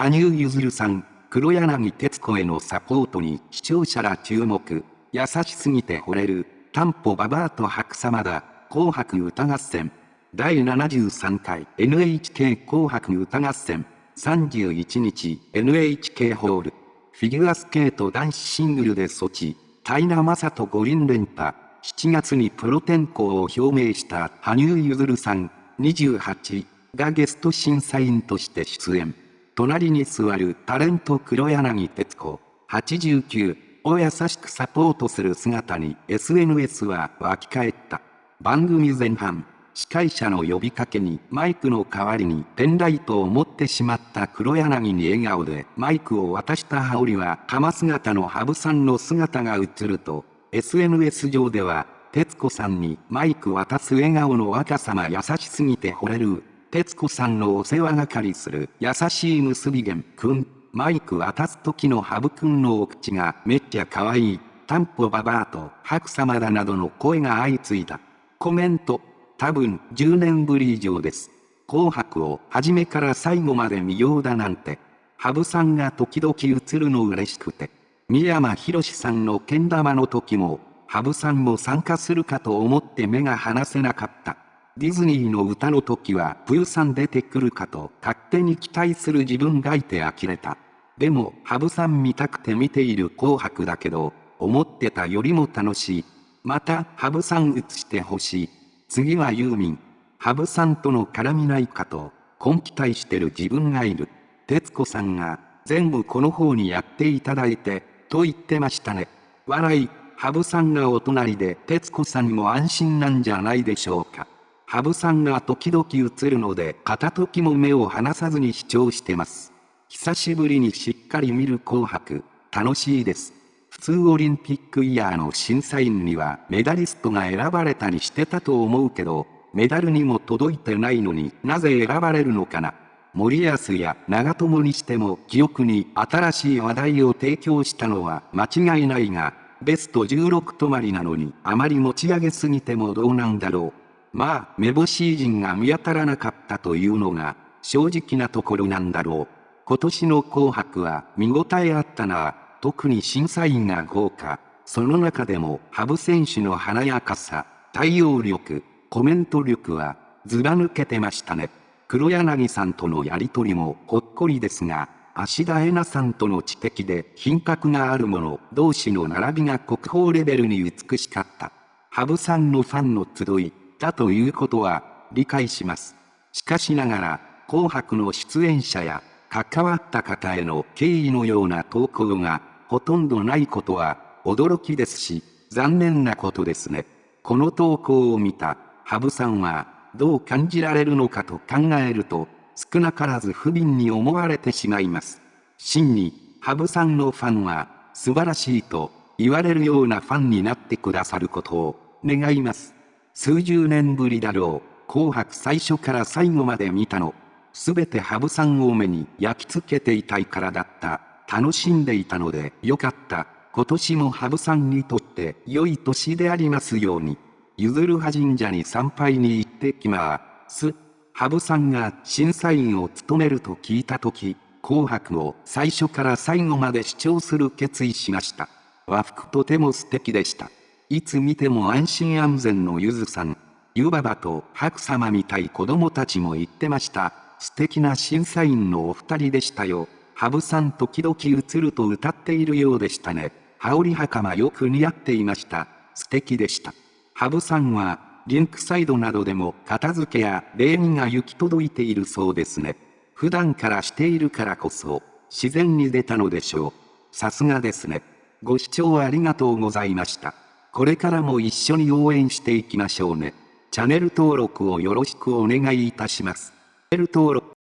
羽生結弦さん、黒柳徹子へのサポートに視聴者ら注目。優しすぎて惚れる、担保ババアと白様だ、紅白歌合戦。第73回 NHK 紅白歌合戦。31日 NHK ホール。フィギュアスケート男子シングルで措置。平正人五輪連覇。7月にプロ転向を表明した羽生結弦さん28がゲスト審査員として出演。隣に座るタレント黒柳徹子89を優しくサポートする姿に SNS は沸き返った。番組前半、司会者の呼びかけにマイクの代わりにペンライトを持ってしまった黒柳に笑顔でマイクを渡した羽織は鎌姿の羽生さんの姿が映ると SNS 上では徹子さんにマイク渡す笑顔の若さま優しすぎて惚れる徹子さんのお世話係する優しい結び源くん。マイク渡す時のハブくんのお口がめっちゃ可愛い。タンポババアと白様だなどの声が相次いだ。コメント。多分10年ぶり以上です。紅白を初めから最後まで見ようだなんて。ハブさんが時々映るの嬉しくて。三山ひろしさんのけん玉の時も、ハブさんも参加するかと思って目が離せなかった。ディズニーの歌の時はプーさん出てくるかと勝手に期待する自分がいて呆れた。でも、ハブさん見たくて見ている紅白だけど、思ってたよりも楽しい。また、ハブさん映してほしい。次はユーミン。ハブさんとの絡みないかと、根期待してる自分がいる。徹子さんが、全部この方にやっていただいて、と言ってましたね。笑い、ハブさんがお隣で徹子さんも安心なんじゃないでしょうか。羽生さんが時々映るので片時も目を離さずに視聴してます。久しぶりにしっかり見る紅白、楽しいです。普通オリンピックイヤーの審査員にはメダリストが選ばれたりしてたと思うけど、メダルにも届いてないのになぜ選ばれるのかな。森保や長友にしても記憶に新しい話題を提供したのは間違いないが、ベスト16止まりなのにあまり持ち上げすぎてもどうなんだろう。まあ、めぼしい人が見当たらなかったというのが、正直なところなんだろう。今年の紅白は見応えあったな。特に審査員が豪華。その中でも、羽生選手の華やかさ、対応力、コメント力は、ずば抜けてましたね。黒柳さんとのやりとりもほっこりですが、芦田恵奈さんとの知的で品格がある者同士の並びが国宝レベルに美しかった。羽生さんのファンの集い、だということは理解します。しかしながら、紅白の出演者や関わった方への敬意のような投稿がほとんどないことは驚きですし、残念なことですね。この投稿を見た羽生さんはどう感じられるのかと考えると少なからず不憫に思われてしまいます。真に羽生さんのファンは素晴らしいと言われるようなファンになってくださることを願います。数十年ぶりだろう。紅白最初から最後まで見たの。すべて羽生さんを目に焼き付けていたいからだった。楽しんでいたのでよかった。今年も羽生さんにとって良い年でありますように。ゆずるは神社に参拝に行ってきます。羽生さんが審査員を務めると聞いたとき、紅白を最初から最後まで視聴する決意しました。和服とても素敵でした。いつ見ても安心安全のゆずさん。ゆばばと白様みたい子供たちも言ってました。素敵な審査員のお二人でしたよ。羽生さん時々映ると歌っているようでしたね。羽織袴よく似合っていました。素敵でした。羽生さんは、リンクサイドなどでも片付けや礼儀が行き届いているそうですね。普段からしているからこそ、自然に出たのでしょう。さすがですね。ご視聴ありがとうございました。これからも一緒に応援していきましょうね。チャンネル登録をよろしくお願いいたします。チャンネル登録